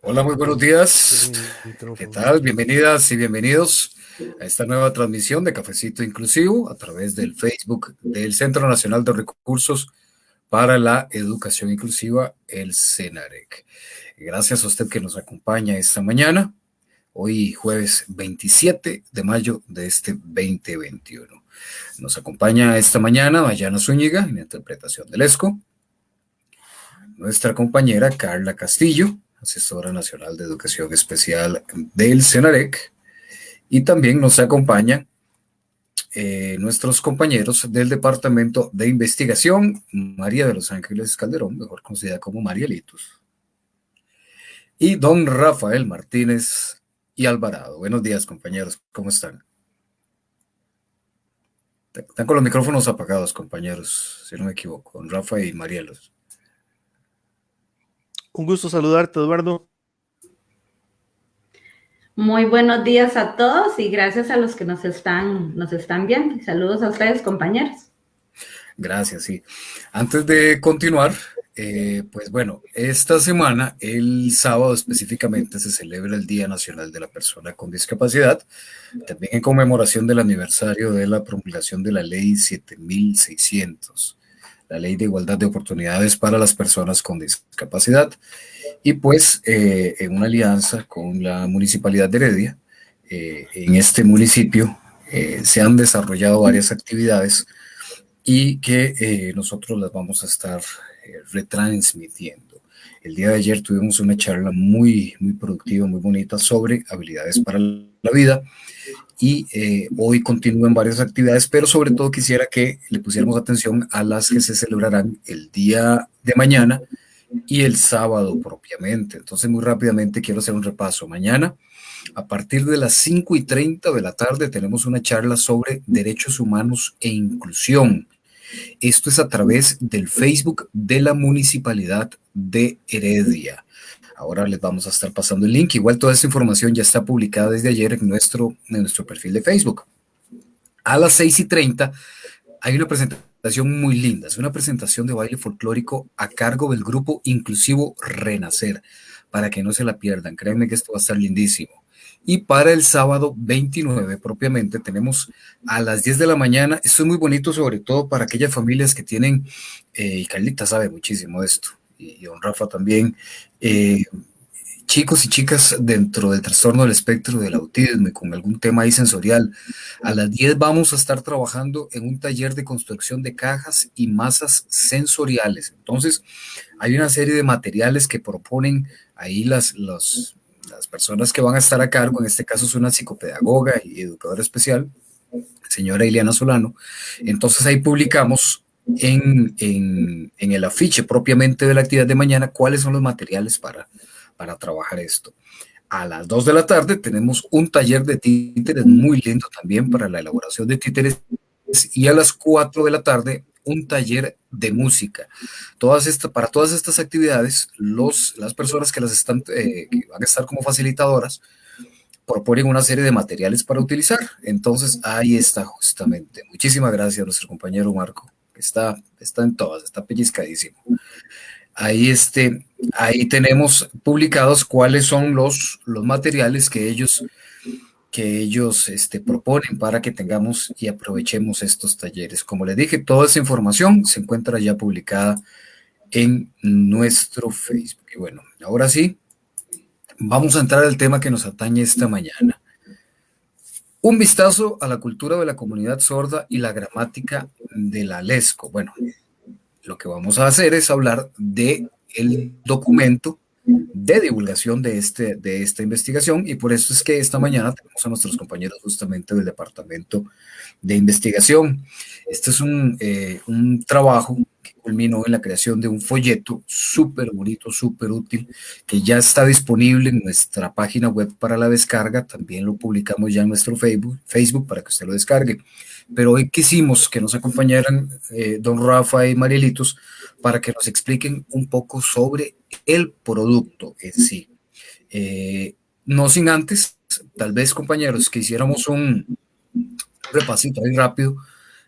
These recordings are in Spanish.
Hola, muy buenos días. ¿Qué tal? Bienvenidas y bienvenidos a esta nueva transmisión de Cafecito Inclusivo a través del Facebook del Centro Nacional de Recursos para la Educación Inclusiva, el CENAREC. Gracias a usted que nos acompaña esta mañana, hoy jueves 27 de mayo de este 2021. Nos acompaña esta mañana Mayana Zúñiga en la interpretación del ESCO, nuestra compañera Carla Castillo, asesora nacional de educación especial del CENAREC, y también nos acompañan eh, nuestros compañeros del Departamento de Investigación, María de los Ángeles Calderón, mejor conocida como Marielitos, y don Rafael Martínez y Alvarado. Buenos días, compañeros, ¿cómo están? Están con los micrófonos apagados, compañeros, si no me equivoco, don Rafa y Marielos. Un gusto saludarte, Eduardo. Muy buenos días a todos y gracias a los que nos están, nos están viendo. Saludos a ustedes, compañeros. Gracias, sí. Antes de continuar, eh, pues bueno, esta semana, el sábado específicamente, se celebra el Día Nacional de la Persona con Discapacidad, también en conmemoración del aniversario de la promulgación de la Ley 7600 la Ley de Igualdad de Oportunidades para las Personas con Discapacidad. Y pues eh, en una alianza con la Municipalidad de Heredia, eh, en este municipio eh, se han desarrollado varias actividades y que nosotros las vamos a estar retransmitiendo. El día de ayer tuvimos una charla muy, muy productiva, muy bonita sobre habilidades para la vida y eh, hoy continúan varias actividades, pero sobre todo quisiera que le pusiéramos atención a las que se celebrarán el día de mañana y el sábado propiamente. Entonces, muy rápidamente quiero hacer un repaso. Mañana, a partir de las 5 y 30 de la tarde, tenemos una charla sobre derechos humanos e inclusión. Esto es a través del Facebook de la Municipalidad de Heredia. Ahora les vamos a estar pasando el link. Igual toda esta información ya está publicada desde ayer en nuestro, en nuestro perfil de Facebook. A las 6 y 30 hay una presentación muy linda. Es una presentación de baile folclórico a cargo del grupo inclusivo Renacer. Para que no se la pierdan. Créanme que esto va a estar lindísimo. Y para el sábado 29 propiamente tenemos a las 10 de la mañana. Esto es muy bonito, sobre todo para aquellas familias que tienen, eh, y Carlita sabe muchísimo de esto, y don Rafa también, eh, chicos y chicas dentro del trastorno del espectro del autismo y con algún tema ahí sensorial. A las 10 vamos a estar trabajando en un taller de construcción de cajas y masas sensoriales. Entonces, hay una serie de materiales que proponen ahí las, las personas que van a estar a cargo, en este caso es una psicopedagoga y educadora especial, señora Ileana Solano. Entonces ahí publicamos en, en, el afiche propiamente de la actividad de mañana cuáles son los materiales para, para trabajar esto. A las 2 de la tarde tenemos un taller de títeres muy lindo también para la elaboración de títeres y a las 4 de la tarde un taller de música. Todas estas, para todas estas actividades, los, las personas que las están, eh, que van a estar como facilitadoras, proponen una serie de materiales para utilizar. Entonces, ahí está justamente. Muchísimas gracias nuestro compañero Marco está, está en todas, está pellizcadísimo. Ahí, este, ahí tenemos publicados cuáles son los, los materiales que ellos, que ellos este, proponen para que tengamos y aprovechemos estos talleres. Como les dije, toda esa información se encuentra ya publicada en nuestro Facebook. Y bueno, ahora sí, vamos a entrar al tema que nos atañe esta mañana. Un vistazo a la cultura de la comunidad sorda y la gramática de la LESCO. Bueno, lo que vamos a hacer es hablar de el documento de divulgación de, este, de esta investigación y por eso es que esta mañana tenemos a nuestros compañeros justamente del Departamento de Investigación. Este es un, eh, un trabajo culminó en la creación de un folleto súper bonito, súper útil, que ya está disponible en nuestra página web para la descarga. También lo publicamos ya en nuestro Facebook, Facebook para que usted lo descargue. Pero hoy quisimos que nos acompañaran eh, don Rafa y Marielitos para que nos expliquen un poco sobre el producto en sí. Eh, no sin antes, tal vez compañeros, que hiciéramos un repasito ahí rápido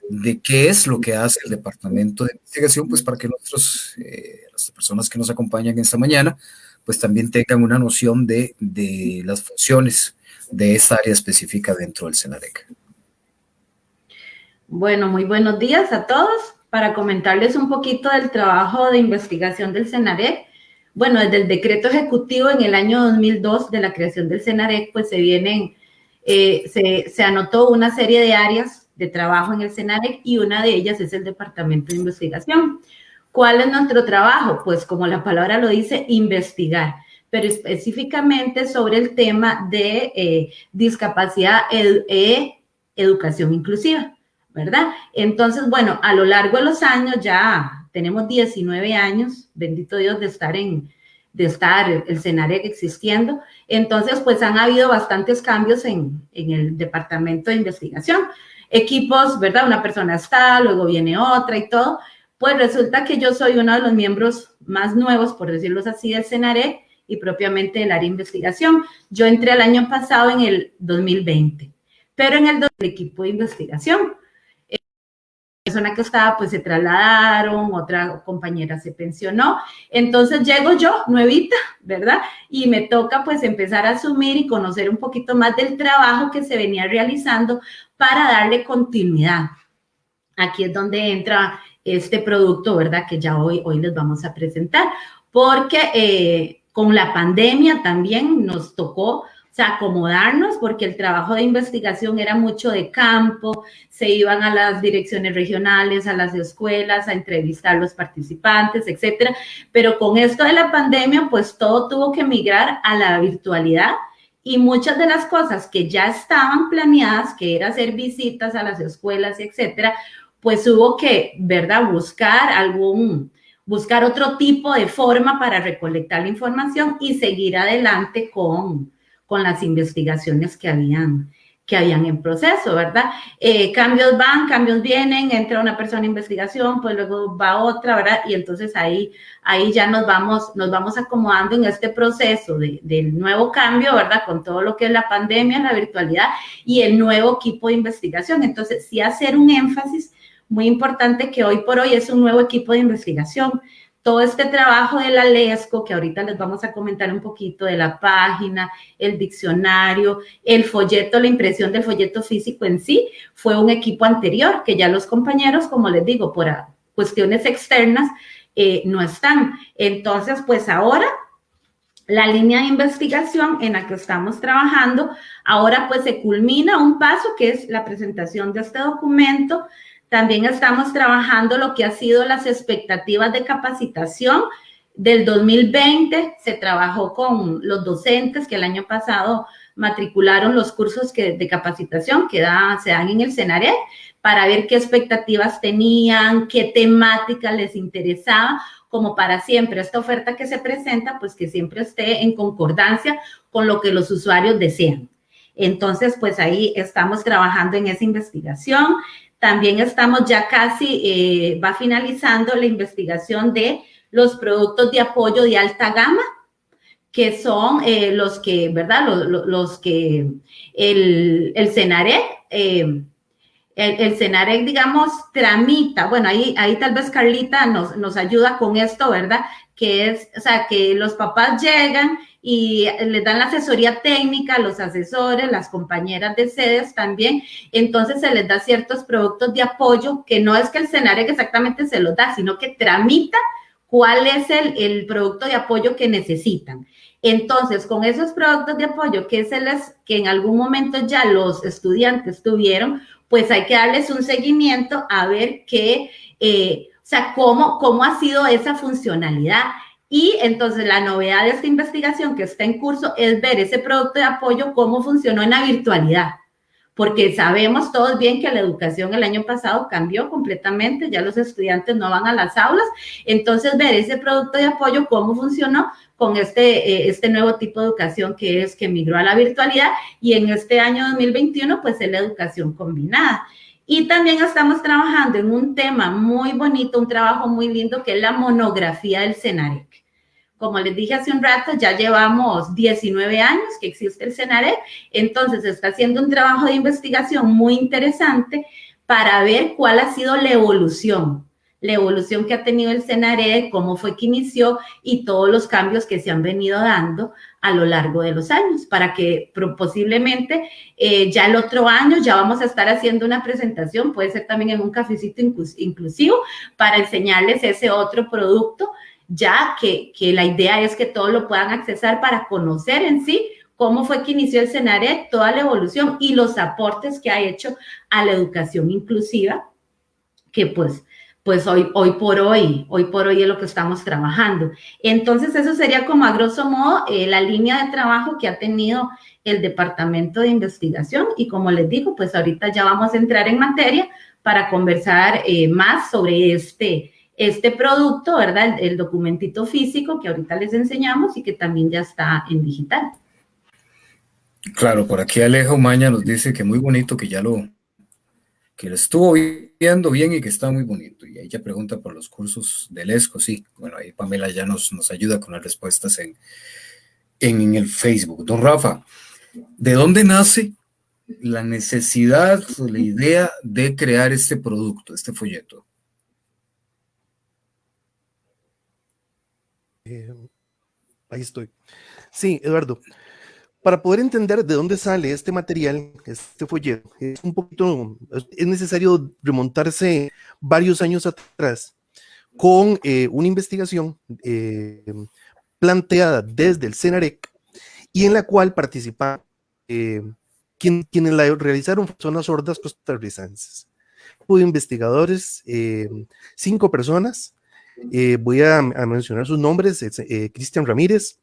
de qué es lo que hace el Departamento de Investigación, pues para que nosotros, eh, las personas que nos acompañan esta mañana, pues también tengan una noción de, de las funciones de esta área específica dentro del Senarec. Bueno, muy buenos días a todos. Para comentarles un poquito del trabajo de investigación del Senarec, bueno, desde el decreto ejecutivo en el año 2002 de la creación del Senarec, pues se vienen, eh, se, se anotó una serie de áreas de trabajo en el Senarec y una de ellas es el Departamento de Investigación. ¿Cuál es nuestro trabajo? Pues como la palabra lo dice, investigar pero específicamente sobre el tema de eh, discapacidad e educación inclusiva, ¿verdad? Entonces, bueno, a lo largo de los años ya tenemos 19 años, bendito Dios, de estar en, de estar el CENAREC existiendo. Entonces, pues han habido bastantes cambios en, en el departamento de investigación. Equipos, ¿verdad? Una persona está, luego viene otra y todo. Pues resulta que yo soy uno de los miembros más nuevos, por decirlo así, del CENAREC y propiamente el área de investigación. Yo entré el año pasado en el 2020, pero en el, equipo de investigación. La persona que estaba, pues se trasladaron, otra compañera se pensionó. Entonces llego yo, nuevita, ¿verdad? Y me toca pues empezar a asumir y conocer un poquito más del trabajo que se venía realizando para darle continuidad. Aquí es donde entra este producto, ¿verdad? Que ya hoy, hoy les vamos a presentar, porque eh, con la pandemia también nos tocó acomodarnos porque el trabajo de investigación era mucho de campo, se iban a las direcciones regionales, a las escuelas, a entrevistar a los participantes, etcétera. Pero con esto de la pandemia, pues todo tuvo que migrar a la virtualidad y muchas de las cosas que ya estaban planeadas, que era hacer visitas a las escuelas, etcétera, pues hubo que, ¿verdad?, buscar algún, buscar otro tipo de forma para recolectar la información y seguir adelante con, con las investigaciones que habían, que habían en proceso, ¿verdad? Eh, cambios van, cambios vienen, entra una persona en investigación, pues luego va otra, ¿verdad? Y entonces ahí, ahí ya nos vamos, nos vamos acomodando en este proceso de, del nuevo cambio, ¿verdad? Con todo lo que es la pandemia, la virtualidad y el nuevo equipo de investigación. Entonces, sí hacer un énfasis muy importante que hoy por hoy es un nuevo equipo de investigación. Todo este trabajo de la LESCO, que ahorita les vamos a comentar un poquito de la página, el diccionario, el folleto, la impresión del folleto físico en sí, fue un equipo anterior que ya los compañeros, como les digo, por cuestiones externas, eh, no están. Entonces, pues ahora la línea de investigación en la que estamos trabajando, ahora pues se culmina un paso que es la presentación de este documento también estamos trabajando lo que ha sido las expectativas de capacitación. Del 2020 se trabajó con los docentes que el año pasado matricularon los cursos que, de capacitación que se dan en el CENARE para ver qué expectativas tenían, qué temática les interesaba, como para siempre esta oferta que se presenta, pues que siempre esté en concordancia con lo que los usuarios desean. Entonces, pues ahí estamos trabajando en esa investigación. También estamos ya casi, eh, va finalizando la investigación de los productos de apoyo de alta gama, que son eh, los que, ¿verdad? Los, que el, el eh, el, el CENAREC, digamos, tramita, bueno, ahí, ahí tal vez Carlita nos, nos ayuda con esto, ¿verdad? Que es, o sea, que los papás llegan y les dan la asesoría técnica, los asesores, las compañeras de sedes también. Entonces se les da ciertos productos de apoyo que no es que el escenario exactamente se los da, sino que tramita cuál es el, el producto de apoyo que necesitan. Entonces, con esos productos de apoyo que, se les, que en algún momento ya los estudiantes tuvieron, pues hay que darles un seguimiento a ver qué, eh, o sea, cómo, cómo ha sido esa funcionalidad. Y entonces la novedad de esta investigación que está en curso es ver ese producto de apoyo, cómo funcionó en la virtualidad, porque sabemos todos bien que la educación el año pasado cambió completamente, ya los estudiantes no van a las aulas, entonces ver ese producto de apoyo, cómo funcionó con este, eh, este nuevo tipo de educación que es que migró a la virtualidad y en este año 2021 pues es la educación combinada. Y también estamos trabajando en un tema muy bonito, un trabajo muy lindo, que es la monografía del CENAREC. Como les dije hace un rato, ya llevamos 19 años que existe el CENAREC, entonces está haciendo un trabajo de investigación muy interesante para ver cuál ha sido la evolución, la evolución que ha tenido el CENARE, cómo fue que inició y todos los cambios que se han venido dando a lo largo de los años, para que posiblemente eh, ya el otro año ya vamos a estar haciendo una presentación, puede ser también en un cafecito inclusivo, para enseñarles ese otro producto, ya que, que la idea es que todos lo puedan accesar para conocer en sí cómo fue que inició el CENARET, toda la evolución y los aportes que ha hecho a la educación inclusiva, que pues, pues hoy, hoy por hoy, hoy por hoy es lo que estamos trabajando. Entonces, eso sería como a grosso modo eh, la línea de trabajo que ha tenido el Departamento de Investigación y como les digo, pues ahorita ya vamos a entrar en materia para conversar eh, más sobre este, este producto, ¿verdad? el documentito físico que ahorita les enseñamos y que también ya está en digital. Claro, por aquí Alejo Maña nos dice que muy bonito, que ya lo, que lo estuvo viendo bien y que está muy bonito. Y ella pregunta por los cursos del ESCO, sí. Bueno, ahí Pamela ya nos, nos ayuda con las respuestas en, en el Facebook. Don Rafa, ¿de dónde nace la necesidad o la idea de crear este producto, este folleto? Eh, ahí estoy. Sí, Eduardo para poder entender de dónde sale este material, este folleto, es un poquito, es necesario remontarse varios años atrás con eh, una investigación eh, planteada desde el CENAREC y en la cual participaron eh, quienes la realizaron personas sordas costarricenses. Hubo investigadores, cinco personas, voy a, mencionar sus nombres, Cristian Ramírez,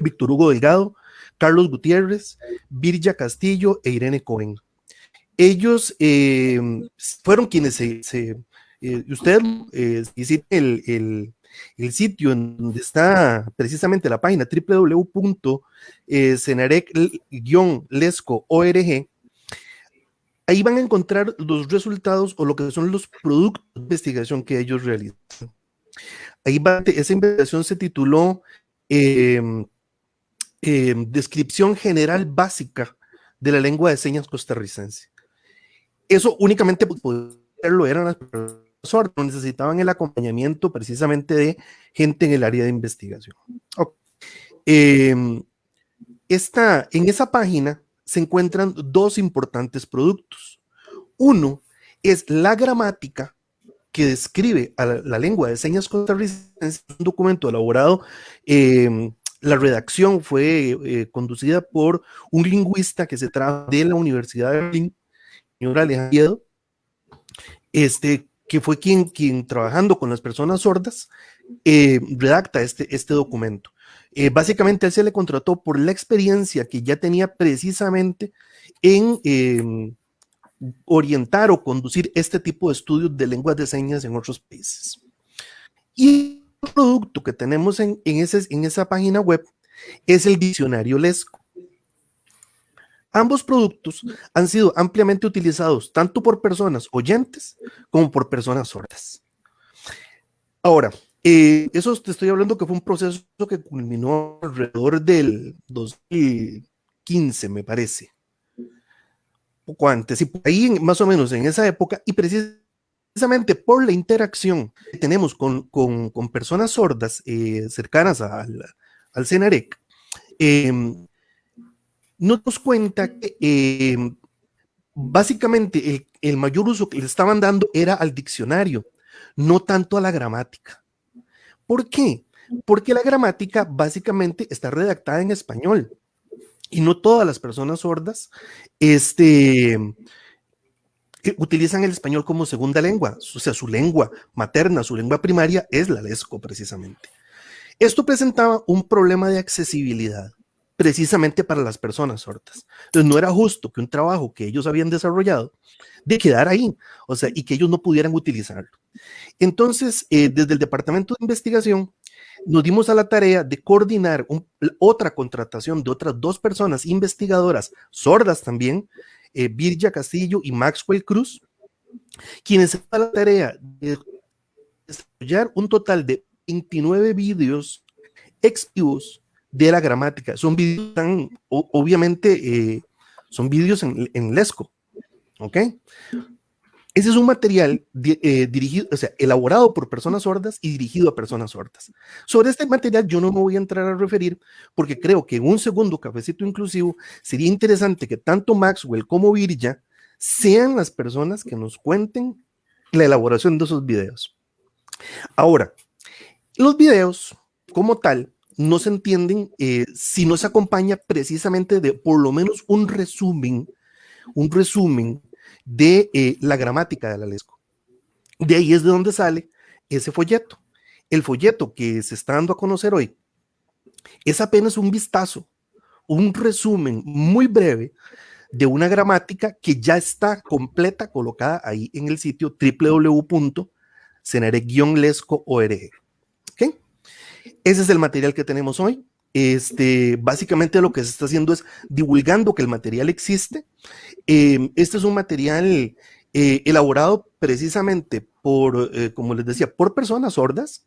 Víctor Hugo Delgado, Carlos Gutiérrez, Virgia Castillo e Irene Cohen. Ellos eh, fueron quienes se, eh, usted eh, el, el, sitio en donde está precisamente la página www.cenarec-lesco.org, ahí van a encontrar los resultados o lo que son los productos de investigación que ellos realizan. Ahí va, esa investigación se tituló eh, descripción general básica de la lengua de señas costarricense. Eso únicamente poderlo eran las personas no necesitaban el acompañamiento precisamente de gente en el área de investigación. Em, en esa página se encuentran dos importantes productos. Uno es la gramática que describe a la, lengua de señas costarricense, un documento elaborado eh, la redacción fue eh, conducida por un lingüista que se trajo de la Universidad de Berlín, señor Alejandro, este, que fue quien, quien trabajando con las personas sordas, eh, redacta este, este documento. Eh, básicamente él se le contrató por la experiencia que ya tenía precisamente en em, orientar o conducir este tipo de estudios de lenguas de señas en otros países. Y producto que tenemos en, ese, en esa página web es el diccionario Lesco. Ambos productos han sido ampliamente utilizados tanto por personas oyentes como por personas sordas. Ahora, eh, eso te estoy hablando que fue un proceso que culminó alrededor del 2015, me parece. Poco antes, y ahí más o menos en esa época, y precisamente por la interacción que tenemos con, personas sordas eh, cercanas al, al CENAREC, em, nos nos cuenta que em, básicamente el, el, mayor uso que le estaban dando era al diccionario, no tanto a la gramática. ¿Por qué? Porque la gramática básicamente está redactada en español y no todas las personas sordas este, utilizan el español como segunda lengua, o sea, su lengua materna, su lengua primaria es la lesco precisamente. Esto presentaba un problema de accesibilidad precisamente para las personas sordas. Entonces no era justo que un trabajo que ellos habían desarrollado de quedar ahí, o sea, y que ellos no pudieran utilizarlo. Entonces, eh, desde el Departamento de Investigación, nos dimos a la tarea de coordinar otra contratación de otras dos personas investigadoras sordas también, eh, Virgia Castillo y Maxwell Cruz, quienes se la tarea de desarrollar un total de 29 vídeos extivos de la gramática. Son vídeos obviamente, eh, son vídeos en, Lesco, ¿ok? Ese es un material eh, dirigido, o sea, elaborado por personas sordas y dirigido a personas sordas. Sobre este material yo no me voy a entrar a referir porque creo que en un segundo cafecito inclusivo sería interesante que tanto Maxwell como Virja sean las personas que nos cuenten la elaboración de esos videos. Ahora, los videos como tal no se entienden eh, si no se acompaña precisamente de por lo menos un resumen, un resumen de eh, la gramática de la lesco. De ahí es de donde sale ese folleto. El folleto que se está dando a conocer hoy es apenas un vistazo, un resumen muy breve de una gramática que ya está completa colocada ahí en el sitio www.cenare-lesco.org. Ese es el material que tenemos hoy. Este, básicamente lo que se está haciendo es divulgando que el material existe. Em, este es un material eh, elaborado precisamente por, eh, como les decía, por personas sordas,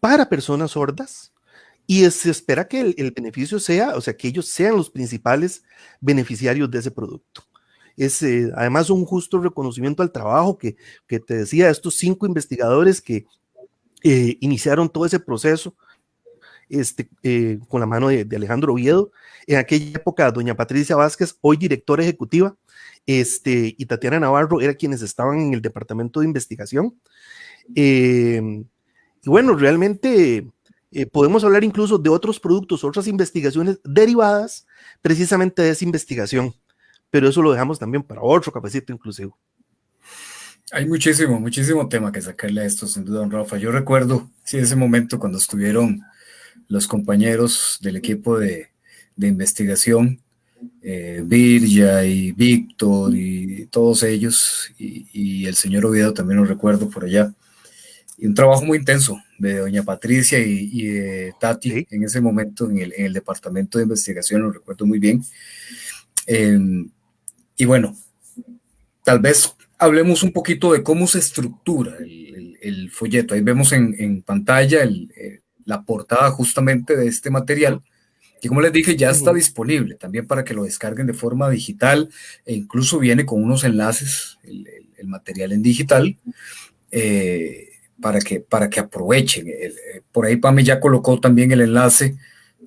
para personas sordas, y se espera que el, beneficio sea, o sea, que ellos sean los principales beneficiarios de ese producto. Es eh, además un justo reconocimiento al trabajo que, que te decía, estos cinco investigadores que iniciaron todo ese proceso este, eh, con la mano de, Alejandro Oviedo. En aquella época, doña Patricia Vázquez, hoy directora ejecutiva, este, y Tatiana Navarro eran quienes estaban en el departamento de investigación. Eh, y bueno, realmente podemos hablar incluso de otros productos, otras investigaciones derivadas precisamente de esa investigación, pero eso lo dejamos también para otro cafecito inclusivo. Hay muchísimo, muchísimo tema que sacarle a esto, sin duda, don Rafa. Yo recuerdo, sí, ese momento cuando estuvieron los compañeros del equipo de, investigación, eh, Virya y Víctor y todos ellos, y, el señor Oviedo también lo recuerdo por allá. Y un trabajo muy intenso de doña Patricia y, de Tati en ese momento en el, departamento de investigación, lo recuerdo muy bien. Em, y bueno, tal vez hablemos un poquito de cómo se estructura el, folleto. Ahí vemos en, pantalla eh, la portada justamente de este material, que como les dije ya está disponible también para que lo descarguen de forma digital e incluso viene con unos enlaces, el, material en digital, eh, para, que, para que aprovechen. Eh, por ahí Pame ya colocó también el enlace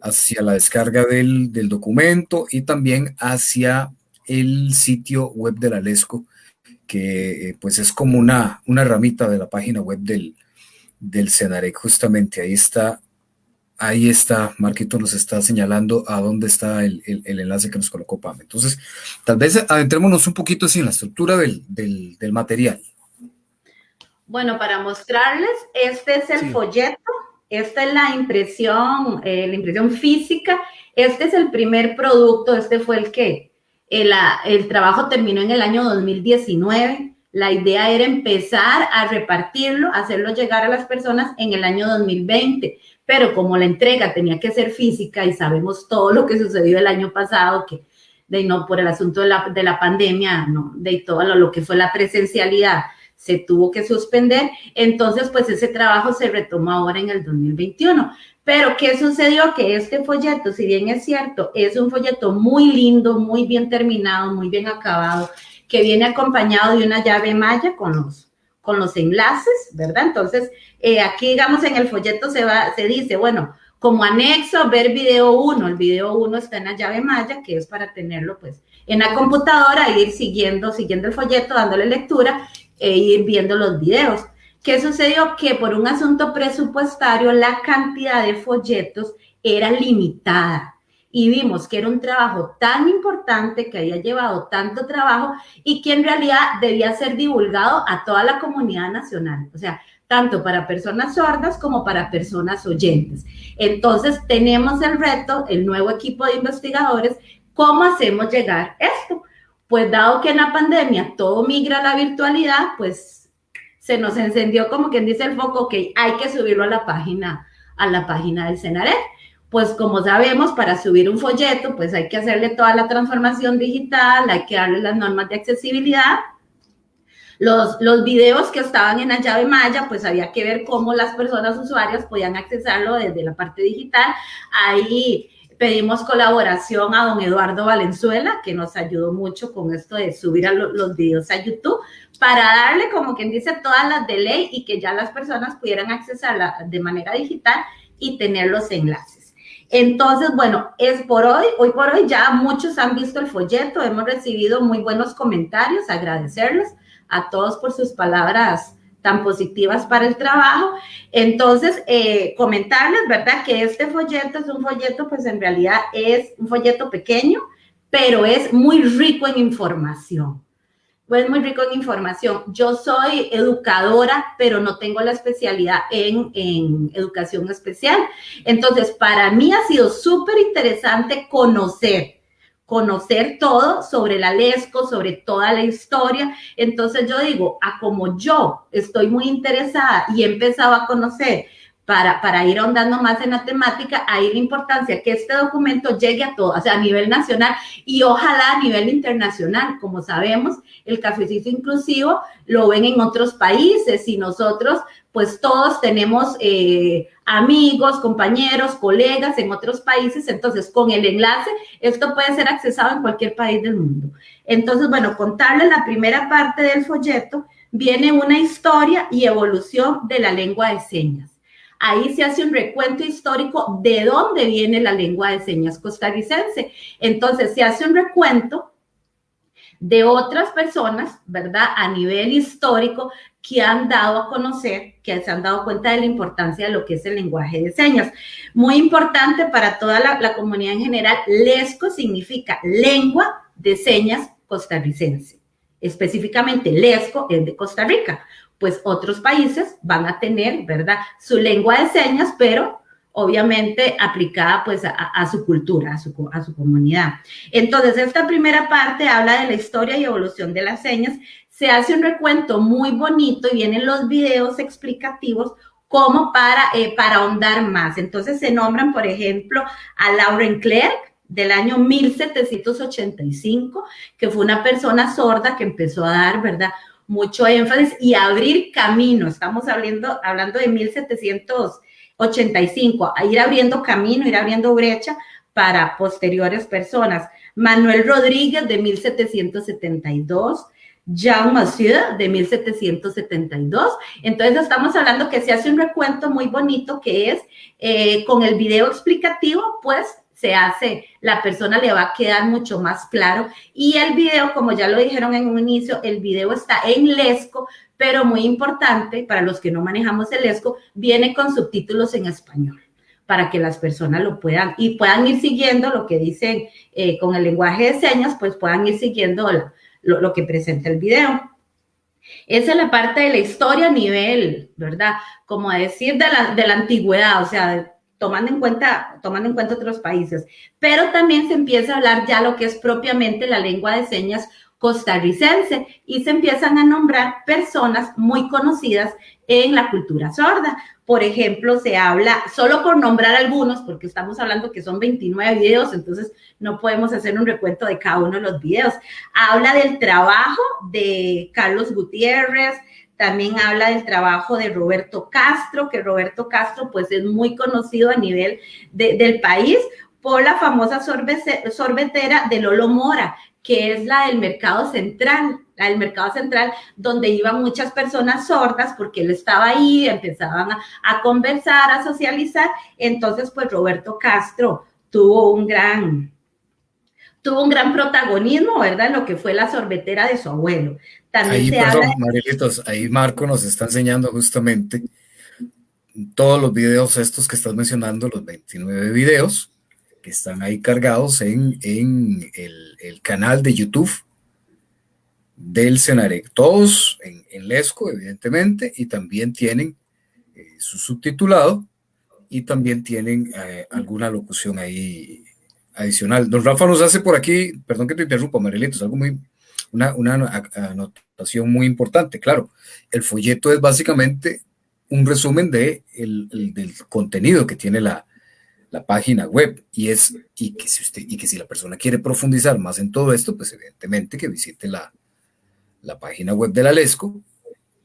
hacia la descarga del, del documento y también hacia el sitio web de la LESCO que eh, pues es como una, una ramita de la página web del, del Cenarec, justamente ahí está, ahí está, Marquito nos está señalando a dónde está el, enlace que nos colocó Pam. Entonces, tal vez adentrémonos un poquito así en la estructura del, material. Bueno, para mostrarles, este es el folleto, esta es la impresión, eh, la impresión física, este es el primer producto, este fue el que el, trabajo terminó en el año 2019. La idea era empezar a repartirlo, hacerlo llegar a las personas en el año 2020. Pero como la entrega tenía que ser física y sabemos todo lo que sucedió el año pasado, que de no por el asunto de la, de la pandemia, de todo lo, lo que fue la presencialidad, se tuvo que suspender. Entonces, pues ese trabajo se retomó ahora en el 2021. Pero, ¿qué sucedió? Que este folleto, si bien es cierto, es un folleto muy lindo, muy bien terminado, muy bien acabado, que viene acompañado de una llave malla con los, con los enlaces, ¿verdad? Entonces, eh, aquí, digamos, en el folleto se, va, se dice, bueno, como anexo, ver video 1. El video 1 está en la llave malla, que es para tenerlo, pues, en la computadora e ir siguiendo, siguiendo el folleto, dándole lectura e ir viendo los videos. ¿Qué sucedió? Que por un asunto presupuestario la cantidad de folletos era limitada y vimos que era un trabajo tan importante que había llevado tanto trabajo y que en realidad debía ser divulgado a toda la comunidad nacional, o sea, tanto para personas sordas como para personas oyentes. Entonces tenemos el reto, el nuevo equipo de investigadores, ¿cómo hacemos llegar esto? Pues dado que en la pandemia todo migra a la virtualidad, pues se nos encendió como quien dice el foco, que hay que subirlo a la página, a la página del Cenaret. Pues como sabemos, para subir un folleto, pues hay que hacerle toda la transformación digital, hay que darle las normas de accesibilidad. Los, videos que estaban en la llave maya, pues había que ver cómo las personas usuarias podían accesarlo desde la parte digital. Ahí pedimos colaboración a don Eduardo Valenzuela, que nos ayudó mucho con esto de subir a los videos a YouTube, para darle, como quien dice, todas las de ley y que ya las personas pudieran accesarla de manera digital y tener los enlaces. Entonces, bueno, es por hoy, hoy por hoy ya muchos han visto el folleto, hemos recibido muy buenos comentarios, agradecerles a todos por sus palabras tan positivas para el trabajo. Entonces, eh, comentarles, ¿verdad? Que este folleto es un folleto, pues en realidad es un folleto pequeño, pero es muy rico en información. Pues muy rico en información. Yo soy educadora, pero no tengo la especialidad en, en educación especial. Entonces, para mí ha sido súper interesante conocer conocer todo sobre la Lesco, sobre toda la historia. Entonces yo digo, a como yo estoy muy interesada y he empezado a conocer para, ir ahondando más en la temática, ahí la importancia que este documento llegue a todo, o sea, a nivel nacional y ojalá a nivel internacional. Como sabemos, el cafecito inclusivo lo ven en otros países y nosotros, pues todos tenemos eh, amigos, compañeros, colegas en otros países. Entonces, con el enlace, esto puede ser accesado en cualquier país del mundo. Entonces, bueno, contarles la primera parte del folleto, viene una historia y evolución de la lengua de señas. Ahí se hace un recuento histórico de dónde viene la lengua de señas costarricense. Entonces, se hace un recuento de otras personas, ¿verdad? A nivel histórico que han dado a conocer, que se han dado cuenta de la importancia de lo que es el lenguaje de señas. Muy importante para toda la, comunidad en general, LESCO significa lengua de señas costarricense. Específicamente, LESCO es de Costa Rica pues otros países van a tener, ¿verdad? Su lengua de señas, pero obviamente aplicada pues a, su cultura, a su, a su comunidad. Entonces, esta primera parte habla de la historia y evolución de las señas. Se hace un recuento muy bonito y vienen los videos explicativos como para, eh, para ahondar más. Entonces, se nombran, por ejemplo, a Lauren Clerk, del año 1785, que fue una persona sorda que empezó a dar, ¿verdad? Mucho énfasis y abrir camino. Estamos hablando, hablando de 1785, a ir abriendo camino, ir abriendo brecha para posteriores personas. Manuel Rodríguez de 1772, Jean Massieu de 1772. Entonces estamos hablando que se hace un recuento muy bonito que es eh, con el video explicativo, pues se hace, la persona le va a quedar mucho más claro. Y el video, como ya lo dijeron en un inicio, el video está en Lesco, pero muy importante para los que no manejamos el Lesco, viene con subtítulos en español para que las personas lo puedan y puedan ir siguiendo lo que dicen eh, con el lenguaje de señas, pues puedan ir siguiendo lo, lo, que presenta el video. Esa es la parte de la historia a nivel, ¿verdad? Como decir de la, de la antigüedad, o sea, tomando en cuenta, tomando en cuenta otros países. Pero también se empieza a hablar ya lo que es propiamente la lengua de señas costarricense y se empiezan a nombrar personas muy conocidas en la cultura sorda. Por ejemplo, se habla, solo por nombrar algunos, porque estamos hablando que son 29 videos, entonces no podemos hacer un recuento de cada uno de los videos. Habla del trabajo de Carlos Gutiérrez, también habla del trabajo de Roberto Castro, que Roberto Castro pues es muy conocido a nivel del país por la famosa sorbetera de Lolo Mora, que es la del mercado central, la del mercado central, donde iban muchas personas sordas porque él estaba ahí, empezaban a, a conversar, a socializar. Entonces, pues Roberto Castro tuvo un gran, tuvo un gran protagonismo, ¿verdad? En lo que fue la sorbetera de su abuelo. También ahí, perdón, ahí Marco nos está enseñando justamente todos los videos estos que estás mencionando, los 29 videos que están ahí cargados en, en el, el, canal de YouTube del Senarec, todos en, en Lesco, evidentemente, y también tienen eh, su subtitulado y también tienen eh, alguna locución ahí adicional. Don Rafa nos hace por aquí, perdón que te interrumpa, Marilito, es algo muy, una, una anotación muy importante. Claro, el folleto es básicamente un resumen de el, del contenido que tiene la, la, página web y es y que si usted y que si la persona quiere profundizar más en todo esto, pues evidentemente que visite la, la página web de la Lesco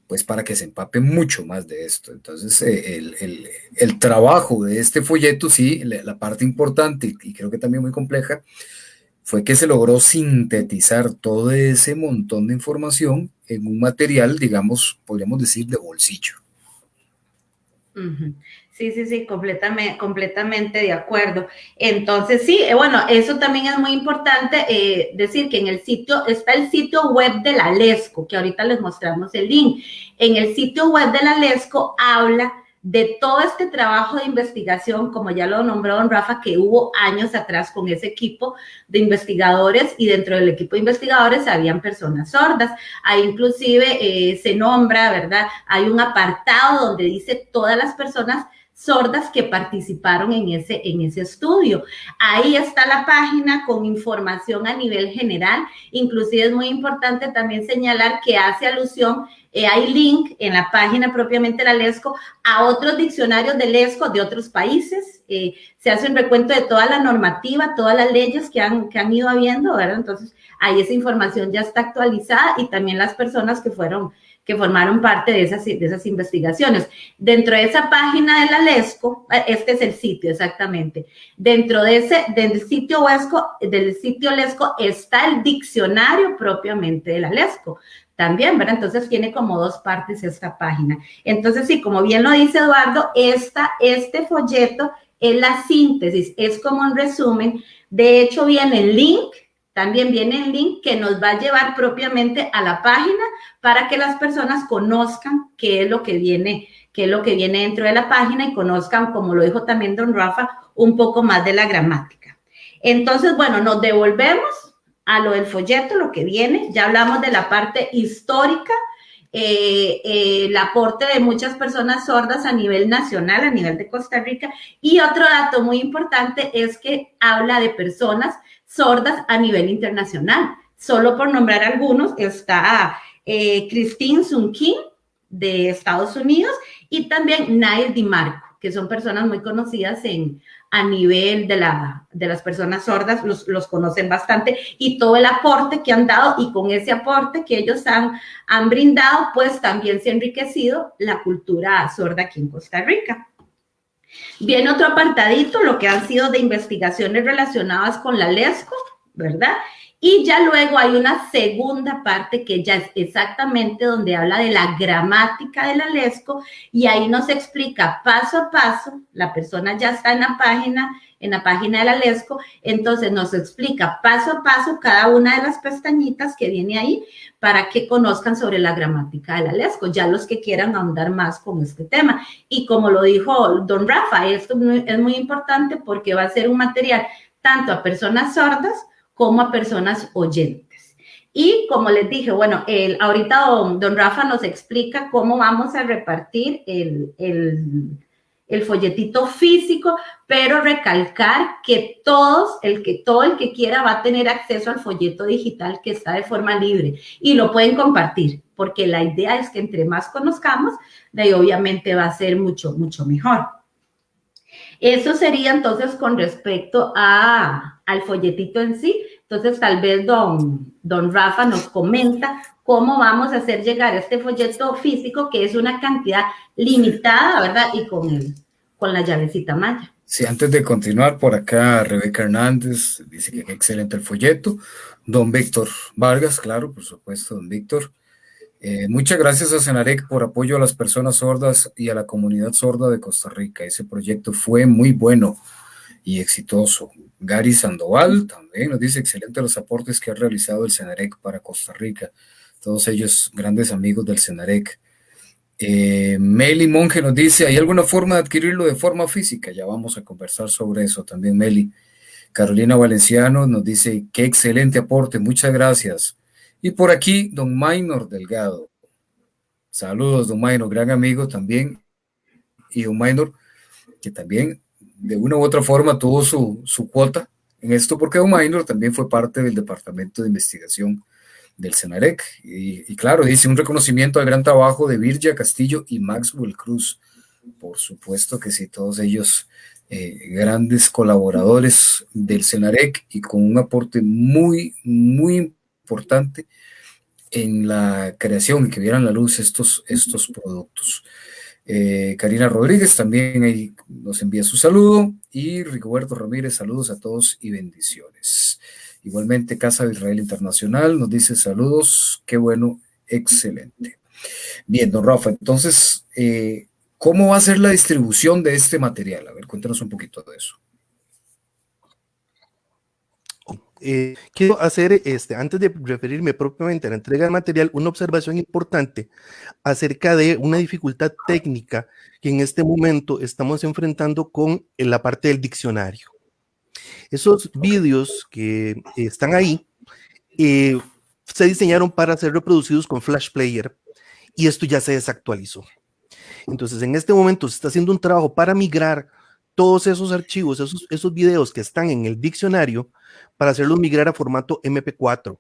pues para que se empape mucho más de esto. Entonces, eh, el, el, trabajo de este folleto, sí, la, parte importante y creo que también muy compleja, fue que se logró sintetizar todo ese montón de información en un material, digamos, podríamos decir, de bolsillo. Sí, sí, sí, completamente, completamente de acuerdo. Entonces, sí, eh, bueno, eso también es muy importante eh, decir que en el sitio está el sitio web de la LESCO, que ahorita les mostramos el link. En el sitio web de la LESCO habla de todo este trabajo de investigación, como ya lo nombró don Rafa, que hubo años atrás con ese equipo de investigadores y dentro del equipo de investigadores habían personas sordas. Ahí inclusive eh, se nombra, ¿verdad? Hay un apartado donde dice todas las personas sordas que participaron en ese, en ese estudio. Ahí está la página con información a nivel general. Inclusive es muy importante también señalar que hace alusión, eh, hay link en la página propiamente de la LESCO a otros diccionarios de LESCO de otros países. Eh, se hace un recuento de toda la normativa, todas las leyes que han, que han ido habiendo, ¿verdad? Entonces, ahí esa información ya está actualizada y también las personas que fueron que formaron parte de esas, de esas investigaciones. Dentro de esa página de la LESCO, eh, este es el sitio exactamente, dentro de ese, del sitio LESCO, del sitio LESCO está el diccionario propiamente de la LESCO también, ¿verdad? Entonces tiene como dos partes esta página. Entonces, sí, como bien lo dice Eduardo, esta, este folleto es la síntesis, es como un resumen. De hecho, viene el link también viene el link que nos va a llevar propiamente a la página para que las personas conozcan qué es lo que viene, qué es lo que viene dentro de la página y conozcan, como lo dijo también don Rafa, un poco más de la gramática. Entonces, bueno, nos devolvemos a lo del folleto, lo que viene. Ya hablamos de la parte histórica, eh, eh, el aporte de muchas personas sordas a nivel nacional, a nivel de Costa Rica. Y otro dato muy importante es que habla de personas sordas a nivel internacional. Solo por nombrar algunos, está eh, Christine Sunkin de Estados Unidos y también Nair DiMarco, que son personas muy conocidas en, a nivel de, la, de las personas sordas, los, los, conocen bastante y todo el aporte que han dado y con ese aporte que ellos han, han brindado, pues también se ha enriquecido la cultura sorda aquí en Costa Rica. Viene otro apartadito, lo que han sido de investigaciones relacionadas con la LESCO, ¿verdad? Y ya luego hay una segunda parte que ya es exactamente donde habla de la gramática de la LESCO y ahí nos explica paso a paso, la persona ya está en la página, en la página de la LESCO, entonces nos explica paso a paso cada una de las pestañitas que viene ahí para que conozcan sobre la gramática de la LESCO, ya los que quieran ahondar más con este tema. Y como lo dijo don Rafa, esto es muy importante porque va a ser un material tanto a personas sordas como a personas oyentes. Y como les dije, bueno, el, ahorita don, Rafa nos explica cómo vamos a repartir el, el el folletito físico, pero recalcar que todos, el que todo el que quiera va a tener acceso al folleto digital que está de forma libre y lo pueden compartir, porque la idea es que entre más conozcamos, ahí obviamente va a ser mucho, mucho mejor. Eso sería entonces con respecto a, al folletito en sí. Entonces, tal vez don, don Rafa nos comenta cómo vamos a hacer llegar este folleto físico, que es una cantidad limitada, ¿verdad? Y con, el, con la llavecita maya. Sí, antes de continuar, por acá Rebeca Hernández dice que excelente el folleto. Don Víctor Vargas, claro, por supuesto, don Víctor. Eh, muchas gracias a Senarec por apoyo a las personas sordas y a la comunidad sorda de Costa Rica. Ese proyecto fue muy bueno y exitoso. Gary Sandoval también nos dice excelente los aportes que ha realizado el Senarec para Costa Rica todos ellos grandes amigos del Senarec. Eh, Meli Monge nos dice, ¿hay alguna forma de adquirirlo de forma física? Ya vamos a conversar sobre eso también, Meli. Carolina Valenciano nos dice, qué excelente aporte, muchas gracias. Y por aquí, don Maynor Delgado. Saludos, don Maynor, gran amigo también. Y don Maynor, que también de una u otra forma tuvo su, su cuota en esto, porque don también fue parte del Departamento de Investigación del Senarec. Y, claro, dice un reconocimiento al gran trabajo de Virgia Castillo y Maxwell Cruz. Por supuesto que sí, todos ellos eh, grandes colaboradores del Senarec y con un aporte muy, muy importante en la creación y que vieran la luz estos, estos productos. Eh, Karina Rodríguez también ahí nos envía su saludo y Rigoberto Ramírez, saludos a todos y bendiciones. Igualmente, Casa de Israel Internacional nos dice saludos, qué bueno, excelente. Bien, don Rafa, entonces, eh, ¿cómo va a ser la distribución de este material? A ver, cuéntanos un poquito de eso. Eh, quiero hacer, este, antes de referirme propiamente a la entrega del material, una observación importante acerca de una dificultad técnica que en este momento estamos enfrentando con la parte del diccionario. Esos vídeos que están ahí eh, se diseñaron para ser reproducidos con Flash Player y esto ya se desactualizó. Entonces, en este momento se está haciendo un trabajo para migrar todos esos archivos, esos, esos videos que están en el diccionario, para hacerlos migrar a formato MP4.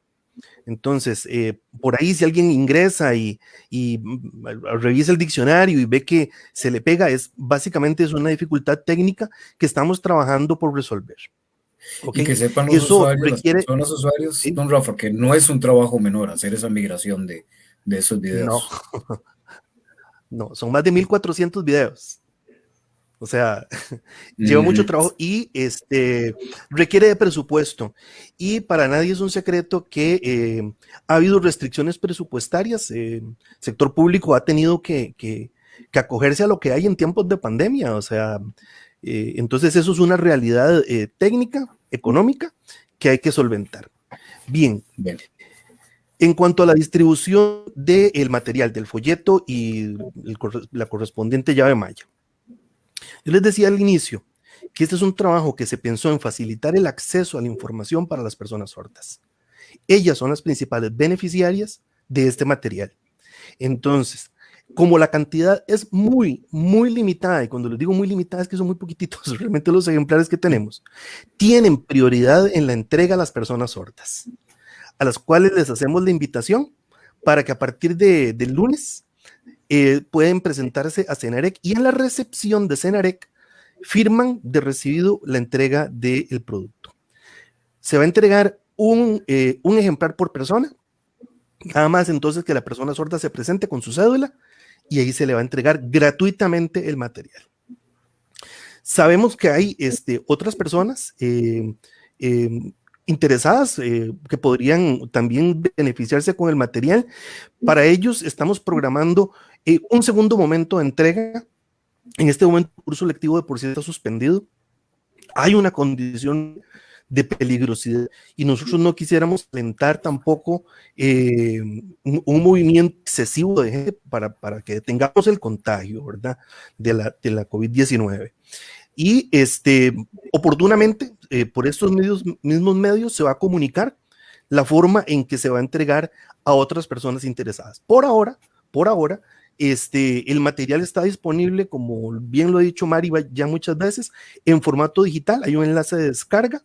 Entonces, eh, por ahí si alguien ingresa y, y, mm, revisa el diccionario y ve que se le pega, es básicamente es una dificultad técnica que estamos trabajando por resolver. Y que sepan los Eso usuarios, requiere, los usuarios, don Rafa, que no es un trabajo menor hacer esa migración de, de esos videos. No. no, son más de 1400 videos. O sea, lleva mucho trabajo y este, requiere de presupuesto. Y para nadie es un secreto que eh, ha habido restricciones presupuestarias. el eh, sector público ha tenido que, que, acogerse a lo que hay en tiempos de pandemia. O sea, eh, entonces eso es una realidad técnica, económica, que hay que solventar. Bien. En cuanto a la distribución del material, del folleto y la correspondiente llave malla. Yo les decía al inicio que este es un trabajo que se pensó en facilitar el acceso a la información para las personas sordas. Ellas son las principales beneficiarias de este material. Entonces, como la cantidad es muy, muy limitada, y cuando les digo muy limitada es que son muy poquititos, realmente los ejemplares que tenemos, tienen prioridad en la entrega a las personas sordas, a las cuales les hacemos la invitación para que a partir de, del lunes eh, pueden presentarse a Cenarec y en la recepción de Cenarec firman de recibido la entrega del producto. Se va a entregar un, eh, un ejemplar por persona, nada más entonces que la persona sorda se presente con su cédula y ahí se le va a entregar gratuitamente el material. Sabemos que hay este, otras personas eh, interesadas que podrían también beneficiarse con el material. Para ellos estamos programando eh, un segundo momento de entrega. En este momento el curso lectivo de por sí está suspendido. Hay una condición de peligrosidad y nosotros no quisiéramos alentar tampoco eh, un, movimiento excesivo para, para que tengamos el contagio, ¿verdad? De la, de la COVID-19. Y este, oportunamente, eh, por estos mismos medios, se va a comunicar la forma en que se va a entregar a otras personas interesadas. Por ahora, por ahora, este, el material está disponible, como bien lo ha dicho Mari ya muchas veces, en formato digital. Hay un enlace de descarga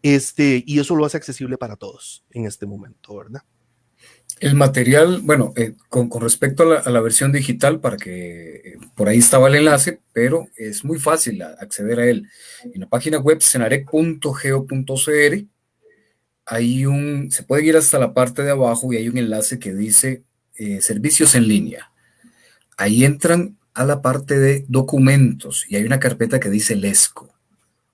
este, y eso lo hace accesible para todos en este momento, ¿verdad? El material, bueno, eh, con, respecto a la, versión digital, para que eh, por ahí estaba el enlace, pero es muy fácil acceder a él. En la página web cenarec.geo.cr hay un, se puede ir hasta la parte de abajo y hay un enlace que dice eh, servicios en línea ahí entran a la parte de documentos y hay una carpeta que dice LESCO.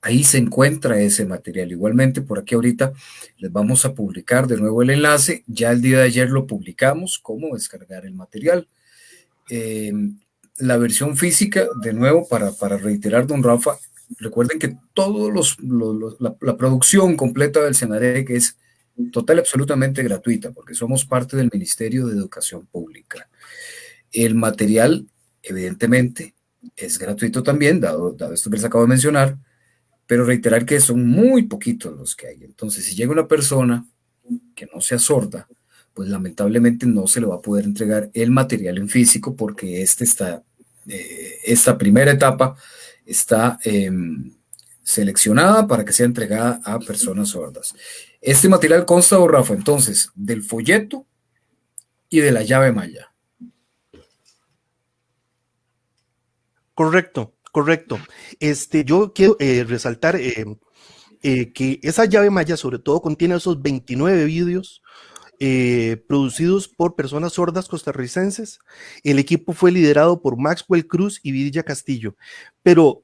Ahí se encuentra ese material. Igualmente, por aquí ahorita les vamos a publicar de nuevo el enlace. Ya el día de ayer lo publicamos, cómo descargar el material. Em, la versión física, de nuevo, para, para reiterar, don Rafa, recuerden que todos los, la, producción completa del Senarec es total absolutamente gratuita, porque somos parte del Ministerio de Educación Pública. El material, evidentemente, es gratuito también, dado, esto que les acabo de mencionar, pero reiterar que son muy poquitos los que hay. Entonces, si llega una persona que no sea sorda, pues lamentablemente no se le va a poder entregar el material en físico porque este está, eh, esta primera etapa está em, seleccionada para que sea entregada a personas sordas. Este material consta, Rafa, entonces, del folleto y de la llave malla. Correcto, correcto. Este, yo quiero eh, resaltar eh, eh, que esa llave maya sobre todo contiene esos 29 vídeos producidos por personas sordas costarricenses. El equipo fue liderado por Maxwell Cruz y Vidilla Castillo, pero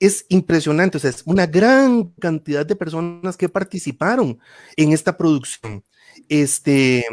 es impresionante, o sea, es una gran cantidad de personas que participaron en esta producción. Este,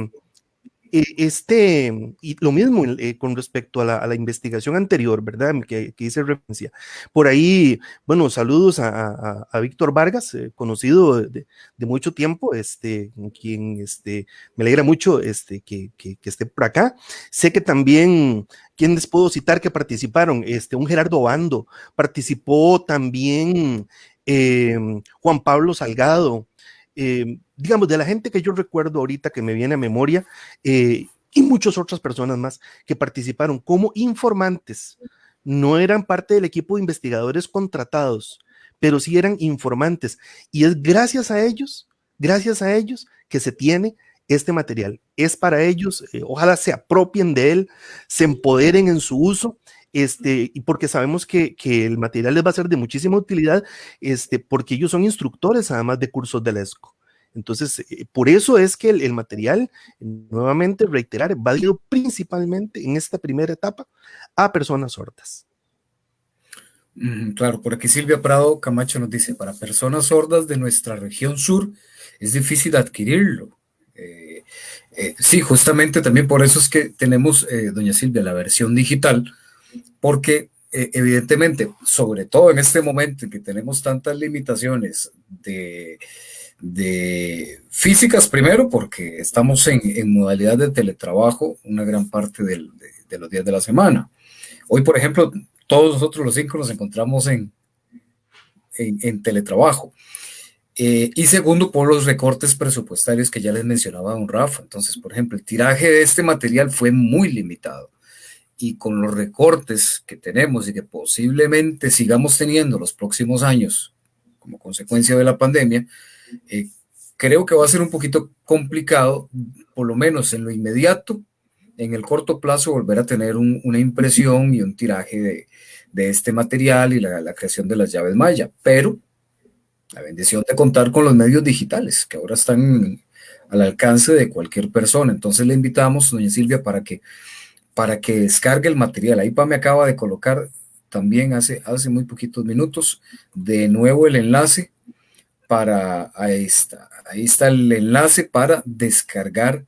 este, y lo mismo eh, con respecto a la, investigación anterior, ¿verdad? Que, hice referencia. Por ahí, bueno, saludos a, Víctor Vargas, eh, conocido de, mucho tiempo, este, quien este, me alegra mucho este, que, esté por acá. Sé que también, ¿quién les puedo citar que participaron? Este, un Gerardo Bando, participó también eh, Juan Pablo Salgado, eh, digamos, de la gente que yo recuerdo ahorita que me viene a memoria, eh, y muchas otras personas más que participaron como informantes. No eran parte del equipo de investigadores contratados, pero sí eran informantes. Y es gracias a ellos, gracias a ellos que se tiene este material. Es para ellos, eh, ojalá se apropien de él, se empoderen en su uso este, y porque sabemos que, que, el material les va a ser de muchísima utilidad, este, porque ellos son instructores además de cursos del ESCO. Entonces, eh, por eso es que el, material, nuevamente reiterar, va dirigido principalmente en esta primera etapa a personas sordas. Claro, por aquí Silvia Prado Camacho nos dice, para personas sordas de nuestra región sur es difícil adquirirlo. Eh, eh, sí, justamente también por eso es que tenemos, doña Silvia, la versión digital, porque eh, evidentemente, sobre todo en este momento en que tenemos tantas limitaciones de, físicas, primero porque estamos en, modalidad de teletrabajo una gran parte de, los días de la semana. Hoy, por ejemplo, todos nosotros los cinco nos encontramos en, teletrabajo. Eh, y segundo, por los recortes presupuestarios que ya les mencionaba don Rafa. Entonces, por ejemplo, el tiraje de este material fue muy limitado y con los recortes que tenemos y que posiblemente sigamos teniendo los próximos años como consecuencia de la pandemia, eh, creo que va a ser un poquito complicado, por lo menos en lo inmediato, en el corto plazo, volver a tener una impresión y un tiraje de, de este material y la, la, creación de las llaves Maya, pero la bendición de contar con los medios digitales, que ahora están al alcance de cualquier persona. Entonces le invitamos, doña Silvia, para que para que descargue el material. Ahí me acaba de colocar también hace, hace muy poquitos minutos de nuevo el enlace para, ahí está, ahí está el enlace para descargar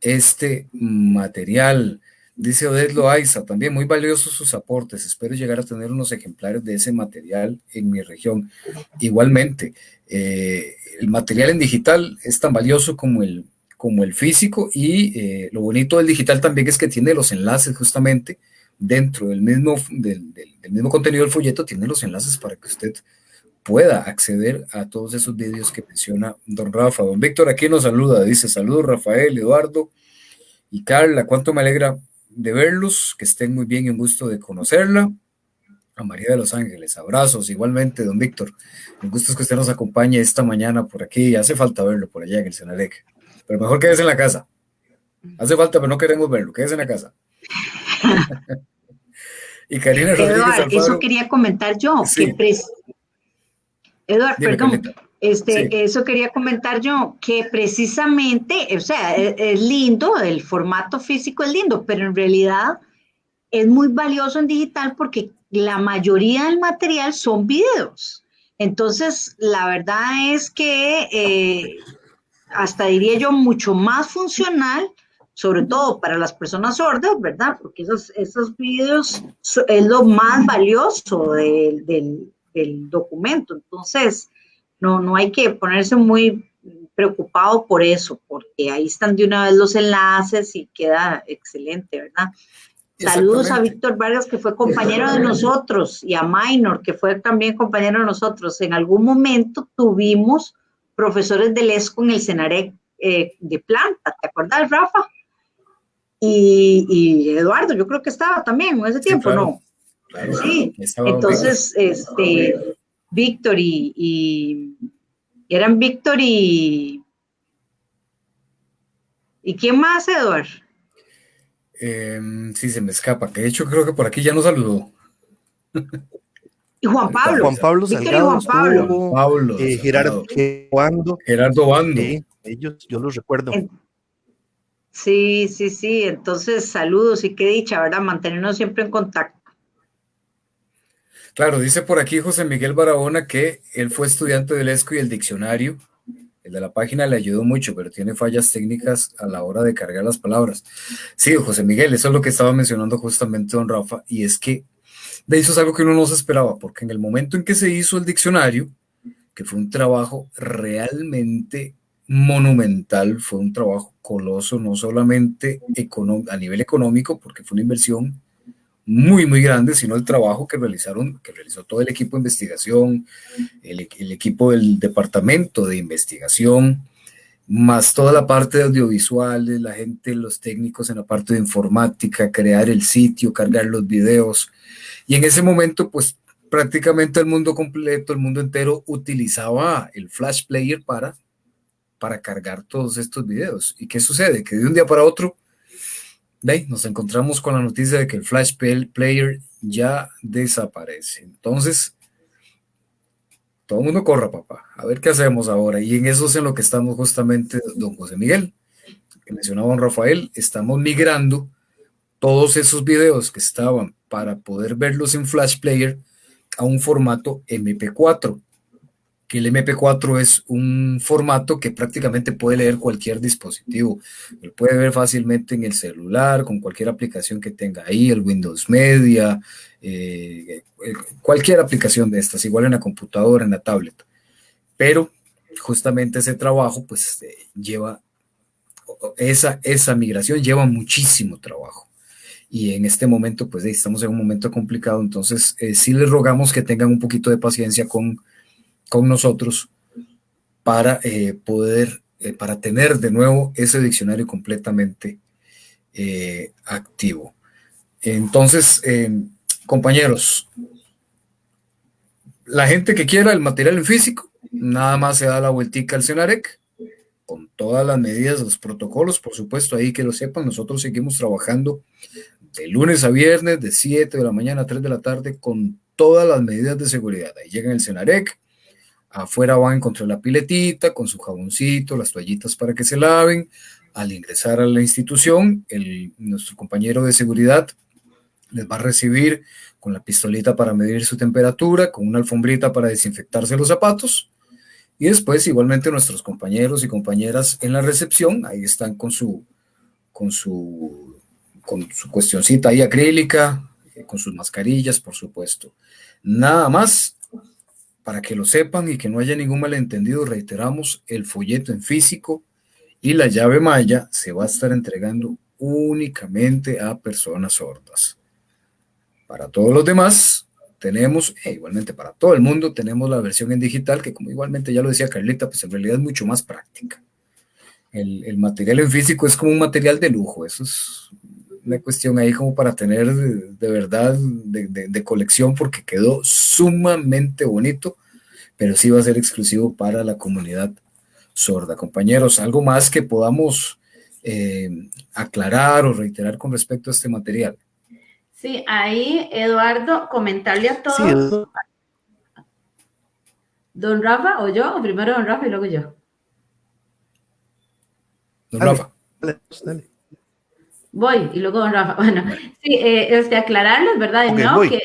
este material. Dice Odette Loaiza, también muy valiosos sus aportes. Espero llegar a tener unos ejemplares de ese material en mi región. Igualmente, eh, el material en digital es tan valioso como el, como el físico y eh, lo bonito del digital también es que tiene los enlaces justamente dentro del mismo, del, mismo contenido del folleto, tiene los enlaces para que usted pueda acceder a todos esos vídeos que menciona don Rafa. Don Víctor aquí nos saluda, dice saludos Rafael, Eduardo y Carla, cuánto me alegra de verlos, que estén muy bien y un gusto de conocerla. A María de los Ángeles, abrazos igualmente, don Víctor. Un gusto es que usted nos acompañe esta mañana por aquí. Hace falta verlo por allá en el Senadec. Pero mejor quédese en la casa. Hace falta, pero no queremos verlo. Quédese en la casa. y Karina Rodríguez Eso quería comentar yo. Eduardo, perdón. Este, Eso quería comentar yo, que precisamente, o sea, es, es, lindo, el formato físico es lindo, pero en realidad es muy valioso en digital porque la mayoría del material son videos. Entonces, la verdad es que eh, hasta diría yo, mucho más funcional, sobre todo para las personas sordas, ¿verdad? Porque esos, esos videos es lo más valioso del, del, documento. Entonces, no, no hay que ponerse muy preocupado por eso, porque ahí están de una vez los enlaces y queda excelente, ¿verdad? Saludos a Víctor Vargas, que fue compañero de nosotros, y a Minor, que fue también compañero de nosotros. En algún momento tuvimos profesores del ESCO en el Senarec eh, de planta, ¿te acuerdas, Rafa? Y, Eduardo, yo creo que estaba también en ese tiempo, ¿no? sí, entonces, este, Víctor y, eran Víctor y... ¿Y quién más, Eduardo? Em, sí, se me escapa, que de hecho creo que por aquí ya nos saludó. Y Juan Pablo. Juan Pablo Salgado. Juan Pablo. Eh, Gerardo Bando. Gerardo Bando. ellos, yo los recuerdo. Sí, sí, sí. Entonces, saludos y qué dicha, ¿verdad? Mantenernos siempre en contacto. Claro, dice por aquí José Miguel Barahona que él fue estudiante del ESCO y el diccionario. El de la página le ayudó mucho, pero tiene fallas técnicas a la hora de cargar las palabras. Sí, José Miguel, eso es lo que estaba mencionando justamente don Rafa, y es que de eso es algo que uno no se esperaba, porque en el momento en que se hizo el diccionario, que fue un trabajo realmente monumental, fue un trabajo coloso, no solamente a nivel económico, porque fue una inversión muy, muy grande, sino el trabajo que realizaron, que realizó todo el equipo de investigación, el, el equipo del departamento de investigación, más toda la parte de audiovisuales, la gente, los técnicos en la parte de informática, crear el sitio, cargar los videos. Y en ese momento, pues prácticamente el mundo completo, el mundo entero utilizaba el Flash Player para para cargar todos estos videos. ¿Y qué sucede? Que de un día para otro, nos encontramos con la noticia de que el Flash Player ya desaparece. Entonces, todo el mundo corra, papá. A ver qué hacemos ahora. Y en eso es en lo que estamos justamente, don José Miguel, que mencionaba don Rafael, estamos migrando todos esos videos que estaban para poder verlos en Flash Player a un formato MP4 que el MP4 es un formato que prácticamente puede leer cualquier dispositivo. Lo puede ver fácilmente en el celular, con cualquier aplicación que tenga ahí, el Windows Media, eh, cualquier aplicación de estas, igual en la computadora, en la tablet. Pero justamente ese trabajo, pues eh, lleva, esa, esa migración lleva muchísimo trabajo y en este momento pues estamos en un momento complicado, entonces eh, sí les rogamos que tengan un poquito de paciencia con con nosotros para eh, poder, eh, para tener de nuevo ese diccionario completamente eh, activo. Entonces, compañeros, la gente que quiera el material en físico, nada más se da la vueltica al Cenarec, con todas las medidas, los protocolos, por supuesto, ahí que lo sepan, nosotros seguimos trabajando de lunes a viernes, de 7 de la mañana a 3 de la tarde, con todas las medidas de seguridad. Ahí llega el Cenarec, Afuera van a encontrar la piletita con su jaboncito, las toallitas para que se laven. Al ingresar a la institución, el, nuestro compañero de seguridad les va a recibir con la pistolita para medir su temperatura, con una alfombrita para desinfectarse los zapatos. Y después, igualmente, nuestros compañeros y compañeras en la recepción, ahí están con su, con su, con su cuestioncita ahí acrílica, eh, con sus mascarillas, por supuesto. Nada más, para que lo sepan y que no haya ningún malentendido, reiteramos, el folleto en físico y la llave maya se va a estar entregando únicamente a personas sordas. Para todos los demás, tenemos, e igualmente para todo el mundo, tenemos la versión en digital, que como igualmente ya lo decía Carlita, pues en realidad es mucho más práctica. El, material en físico es como un material de lujo, eso es una cuestión ahí como para tener de, verdad de, colección porque quedó sumamente bonito, pero sí va a ser exclusivo para la comunidad sorda. Compañeros, ¿algo más que podamos eh, aclarar o reiterar con respecto a este material? Sí, ahí Eduardo, comentarle a todos. don Rafa o yo, o primero don Rafa y luego yo. Don Rafa. dale. Voy, y luego Rafa. Bueno, sí, eh, este, aclararles, ¿verdad? no, que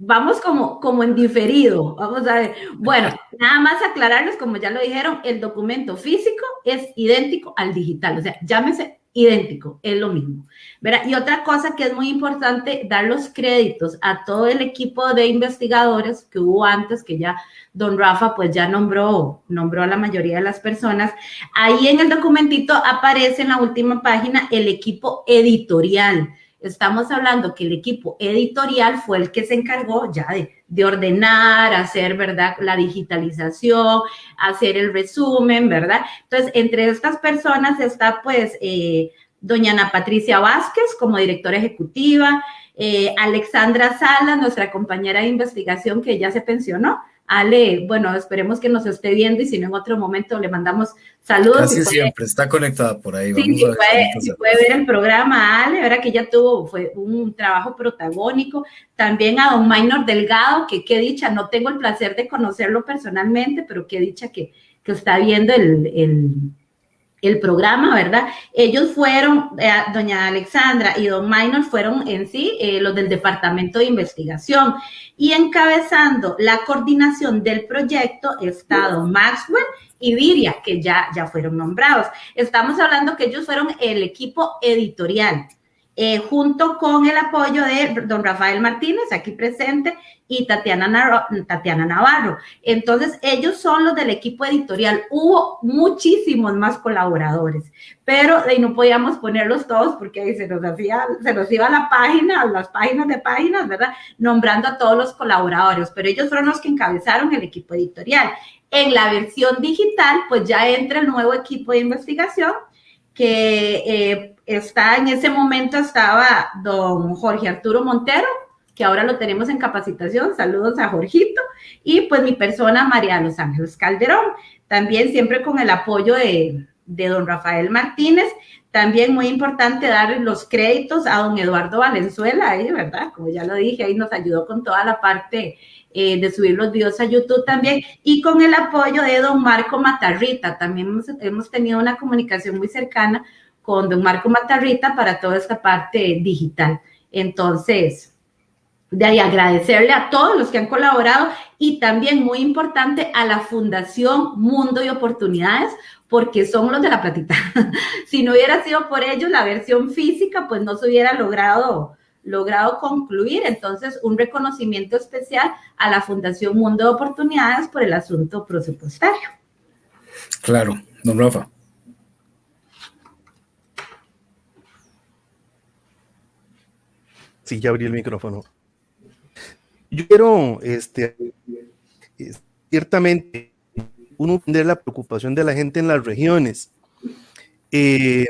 vamos como, como en diferido. Vamos a ver. Bueno, nada más aclararles, como ya lo dijeron, el documento físico es idéntico al digital. O sea, llámese idéntico, es lo mismo. ¿verdad? Y otra cosa que es muy importante, dar los créditos a todo el equipo de investigadores que hubo antes, que ya don Rafa pues ya nombró, nombró a la mayoría de las personas. Ahí en el documentito aparece en la última página el equipo editorial. Estamos hablando que el equipo editorial fue el que se encargó ya de, de ordenar, hacer, ¿verdad? La digitalización, hacer el resumen, ¿verdad? Entonces, entre estas personas está pues eh, doña Ana Patricia Vázquez como directora ejecutiva, eh, Alexandra Sala, nuestra compañera de investigación que ya se pensionó, Ale, bueno, esperemos que nos esté viendo y si no en otro momento le mandamos saludos. Casi siempre, está conectada por ahí. Sí, sí puede, puede, ver el programa, Ale, verá que ya tuvo, fue un trabajo protagónico. También a don Maynor Delgado, que qué dicha, no tengo el placer de conocerlo personalmente, pero qué dicha que, que está viendo el, el el programa, ¿verdad? Ellos fueron, eh, doña Alexandra y don Minor fueron en sí eh, los del Departamento de Investigación y encabezando la coordinación del proyecto está don Maxwell y Viria, que ya, ya fueron nombrados. Estamos hablando que ellos fueron el equipo editorial. Eh, junto con el apoyo de don Rafael Martínez, aquí presente, y Tatiana, Tatiana Navarro. Entonces, ellos son los del equipo editorial. Hubo muchísimos más colaboradores, pero ahí no podíamos ponerlos todos porque se nos, hacía, se nos iba la página, las páginas de páginas, ¿verdad? Nombrando a todos los colaboradores, pero ellos fueron los que encabezaron el equipo editorial. En la versión digital, pues ya entra el nuevo equipo de investigación que eh, está en ese momento estaba don Jorge Arturo Montero, que ahora lo tenemos en capacitación. Saludos a Jorgito. Y pues mi persona, María Los Ángeles Calderón. También siempre con el apoyo de, don Rafael Martínez. También muy importante dar los créditos a don Eduardo Valenzuela, ahí, ¿verdad? Como ya lo dije, ahí nos ayudó con toda la parte eh, de subir los videos a YouTube también, y con el apoyo de don Marco Matarrita. También hemos, hemos, tenido una comunicación muy cercana con don Marco Matarrita para toda esta parte digital. Entonces, de ahí agradecerle a todos los que han colaborado y también muy importante a la Fundación Mundo y Oportunidades, porque son los de la platita. si no hubiera sido por ellos, la versión física pues no se hubiera logrado, logrado concluir. Entonces, un reconocimiento especial a la Fundación Mundo de Oportunidades por el asunto presupuestario. Claro, don Rafa. Sí, ya abrí el micrófono. Yo quiero, este, ciertamente, uno entender la preocupación de la gente en las regiones, eh,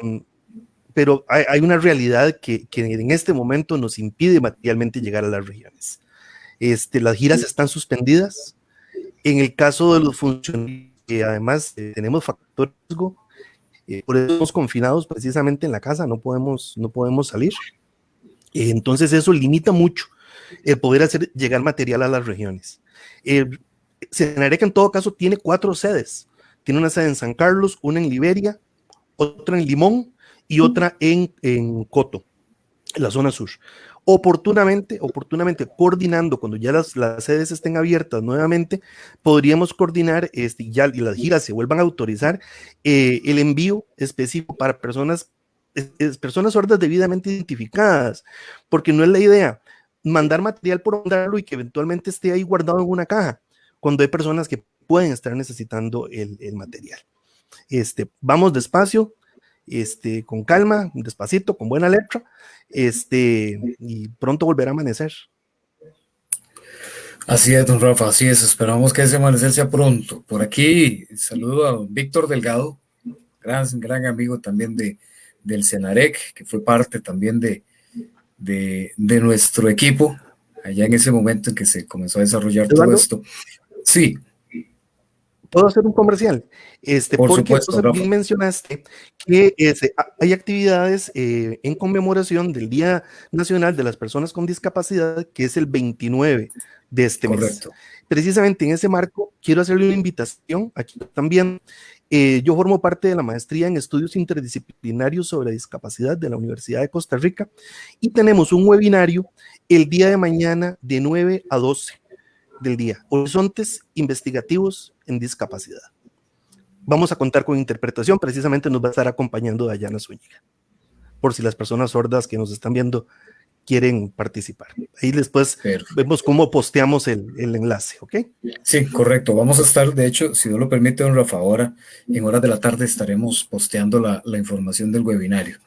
pero hay, una realidad que, en este momento nos impide materialmente llegar a las regiones. Este, las giras están suspendidas. En el caso de los funcionarios, que además eh, tenemos factor riesgo, eh, por eso estamos confinados precisamente en la casa, no podemos, no podemos salir. Entonces eso limita mucho el poder hacer llegar material a las regiones. Eh, Senareca en todo caso tiene cuatro sedes. Tiene una sede en San Carlos, una en Liberia, otra en Limón y otra en, en Coto, en la zona sur. Oportunamente, oportunamente coordinando, cuando ya las, las sedes estén abiertas nuevamente, podríamos coordinar este, ya, y las giras se vuelvan a autorizar eh, el envío específico para personas, personas sordas debidamente identificadas, porque no es la idea mandar material por mandarlo y que eventualmente esté ahí guardado en una caja, cuando hay personas que pueden estar necesitando el, material. Este, vamos despacio, este, con calma, despacito, con buena letra, este, y pronto volverá a amanecer. Así es, don Rafa, así es. Esperamos que ese amanecer sea pronto. Por aquí, saludo a Víctor Delgado, gran, gran amigo también de, del Senarec, que fue parte también de, de, nuestro equipo, allá en ese momento en que se comenzó a desarrollar todo esto. Sí. ¿Puedo hacer un comercial? Este, Por porque supuesto, bien mencionaste que este, hay actividades eh, en conmemoración del Día Nacional de las Personas con Discapacidad, que es el 29 de este Correcto. mes. Precisamente en ese marco, quiero hacerle una invitación aquí también eh, yo formo parte de la maestría en estudios interdisciplinarios sobre discapacidad de la Universidad de Costa Rica y tenemos un webinario el día de mañana de 9 a 12 del día, Horizontes Investigativos en Discapacidad. Vamos a contar con interpretación, precisamente nos va a estar acompañando Dayana Zúñiga, por si las personas sordas que nos están viendo quieren participar. Ahí después vemos cómo posteamos el, enlace, ¿ok? Sí, correcto. Vamos a estar, de hecho, si no lo permite, don Rafa, ahora en horas de la tarde estaremos posteando la, información del webinario.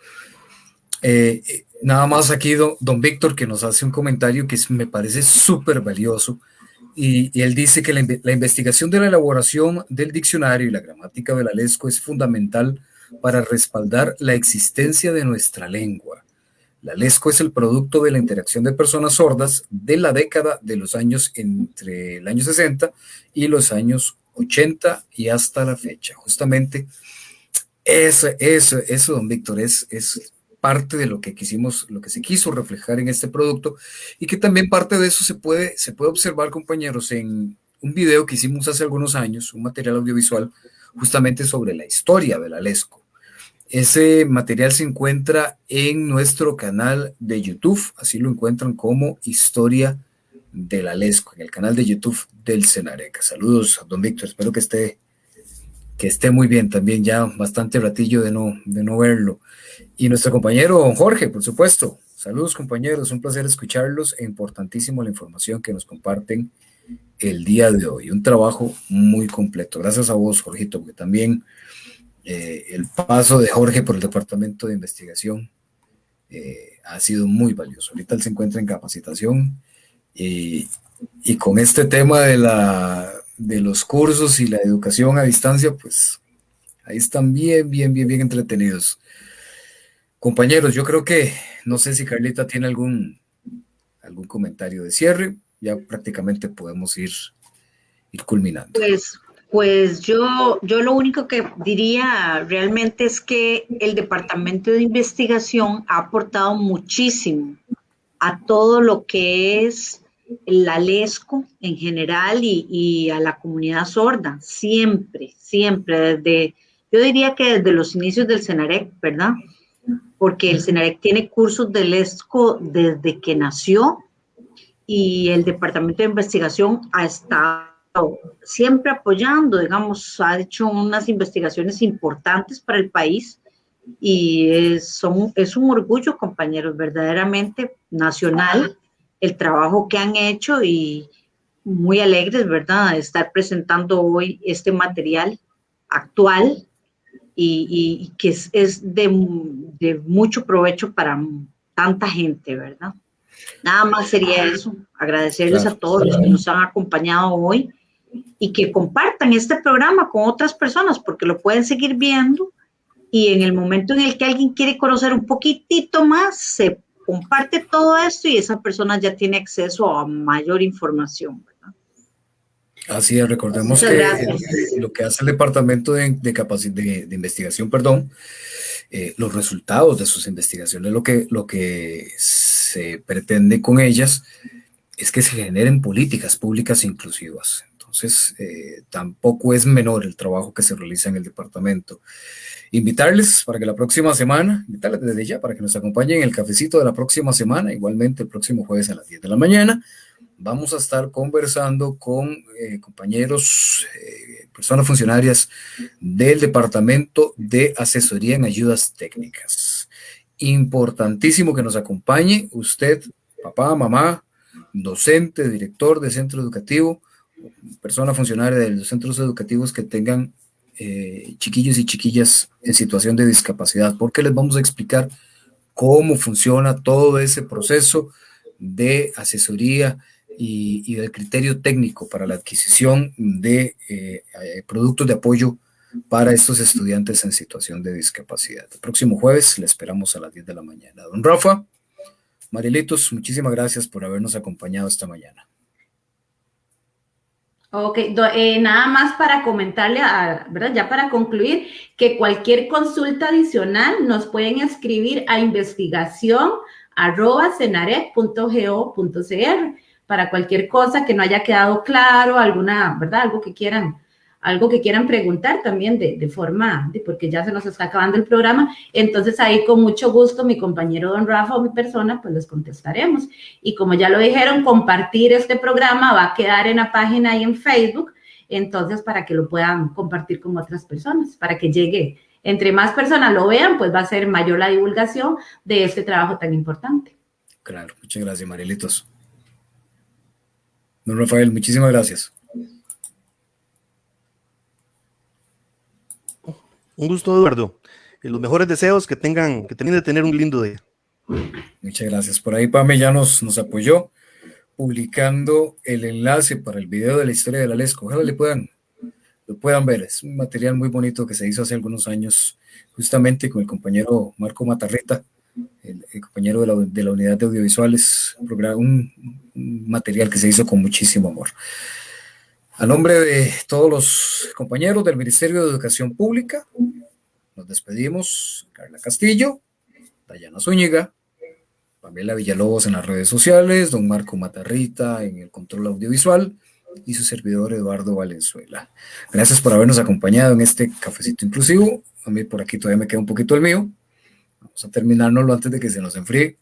Eh, nada más aquí don, Víctor que nos hace un comentario que me parece súper valioso y, él dice que la, la, investigación de la elaboración del diccionario y la gramática de la LESCO es fundamental para respaldar la existencia de nuestra lengua la LESCO es el producto de la interacción de personas sordas de la década de los años entre el año 60 y los años 80 y hasta la fecha. Justamente eso, eso, eso don Víctor, es, es parte de lo que quisimos, lo que se quiso reflejar en este producto y que también parte de eso se puede, se puede observar, compañeros, en un video que hicimos hace algunos años, un material audiovisual justamente sobre la historia de la LESCO Ese material se encuentra en nuestro canal de YouTube, así lo encuentran como Historia de la Lesco, en el canal de YouTube del Senareca. Saludos, don Víctor, espero que esté, que esté muy bien también, ya bastante ratillo de no, de no verlo. Y nuestro compañero don Jorge, por supuesto. Saludos compañeros, un placer escucharlos e importantísimo la información que nos comparten el día de hoy. Un trabajo muy completo. Gracias a vos, Jorgito, porque también eh, el paso de Jorge por el Departamento de Investigación eh, ha sido muy valioso. Ahorita él se encuentra en capacitación y, con este tema de, la, de los cursos y la educación a distancia, pues ahí están bien, bien, bien, bien entretenidos. Compañeros, yo creo que, no sé si Carlita tiene algún, algún comentario de cierre, ya prácticamente podemos ir, ir culminando. Pues, pues yo, yo lo único que diría realmente es que el Departamento de Investigación ha aportado muchísimo a todo lo que es la LESCO en general y, y, a la comunidad sorda, siempre, siempre, desde, yo diría que desde los inicios del CENAREC, ¿verdad? Porque el CENAREC tiene cursos de LESCO desde que nació y el Departamento de Investigación ha estado siempre apoyando, digamos, ha hecho unas investigaciones importantes para el país y es, son, es un orgullo, compañeros, verdaderamente nacional el trabajo que han hecho y muy alegres, ¿verdad?, de estar presentando hoy este material actual y, que es, es de, de, mucho provecho para tanta gente, ¿verdad? Nada más sería eso, agradecerles a todos los que nos han acompañado hoy y que compartan este programa con otras personas porque lo pueden seguir viendo y en el momento en el que alguien quiere conocer un poquitito más, se comparte todo esto y esa persona ya tiene acceso a mayor información. ¿verdad? Así es, recordemos que el, lo que hace el Departamento de, de, de, de Investigación, perdón, eh, los resultados de sus investigaciones, lo que, lo que se pretende con ellas es que se generen políticas públicas inclusivas. Entonces, eh, tampoco es menor el trabajo que se realiza en el departamento invitarles para que la próxima semana, invitarles desde ya para que nos acompañen en el cafecito de la próxima semana, igualmente el próximo jueves a las 10 de la mañana. Vamos a estar conversando con eh, compañeros, eh, personas funcionarias del Departamento de Asesoría en Ayudas Técnicas. Importantísimo que nos acompañe usted, papá, mamá, docente, director de centro educativo, persona funcionaria de los centros educativos que tengan eh, chiquillos y chiquillas en situación de discapacidad, porque les vamos a explicar cómo funciona todo ese proceso de asesoría y, y del criterio técnico para la adquisición de eh, eh, productos de apoyo para estos estudiantes en situación de discapacidad. Próximo jueves le esperamos a las 10 de la mañana. Don Rafa, Marilitos, muchísimas gracias por habernos acompañado esta mañana. Ok, eh, nada más para comentarle, a, ¿verdad? Ya para concluir, que cualquier consulta adicional nos pueden escribir a investigación arroba para cualquier cosa que no haya quedado claro, alguna, ¿verdad? Algo que quieran algo que quieran preguntar también de, de, forma, porque ya se nos está acabando el programa, entonces ahí con mucho gusto mi compañero don Rafa o mi persona, pues les contestaremos. Y como ya lo dijeron, compartir este programa va a quedar en la página ahí en Facebook, entonces para que lo puedan compartir con otras personas, para que llegue, entre más personas lo vean, pues va a ser mayor la divulgación de este trabajo tan importante. Claro, muchas gracias, Marielitos. Don Rafael, muchísimas gracias. Un gusto, Eduardo. Y los mejores deseos que tengan, que tengan de tener un lindo día. Muchas gracias. Por ahí Pame ya nos, nos apoyó publicando el enlace para el video de la historia de la Lesco. Ojalá le puedan, lo puedan ver. Es un material muy bonito que se hizo hace algunos años, justamente con el compañero Marco Matarreta, el, compañero de la, de unidad de audiovisuales, un, un material que se hizo con muchísimo amor. A nombre de todos los compañeros del Ministerio de Educación Pública, nos despedimos. Carla Castillo, Dayana Zúñiga, Pamela Villalobos en las redes sociales, don Marco Matarrita en el control audiovisual y su servidor Eduardo Valenzuela. Gracias por habernos acompañado en este cafecito inclusivo. A mí por aquí todavía me queda un poquito el mío. Vamos a terminárnoslo antes de que se nos enfríe.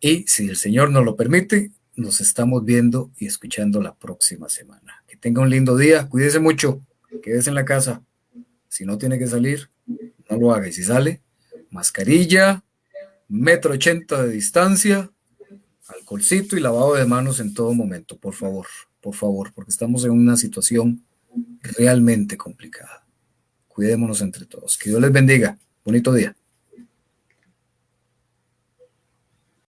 Y si el Señor nos lo permite, nos estamos viendo y escuchando la próxima semana. Tenga un lindo día, cuídese mucho, quédese en la casa. Si no tiene que salir, no lo haga. Y si sale, mascarilla, metro ochenta de distancia, alcoholcito y lavado de manos en todo momento, por favor, por favor, porque estamos en una situación realmente complicada. Cuidémonos entre todos. Que Dios les bendiga. Bonito día.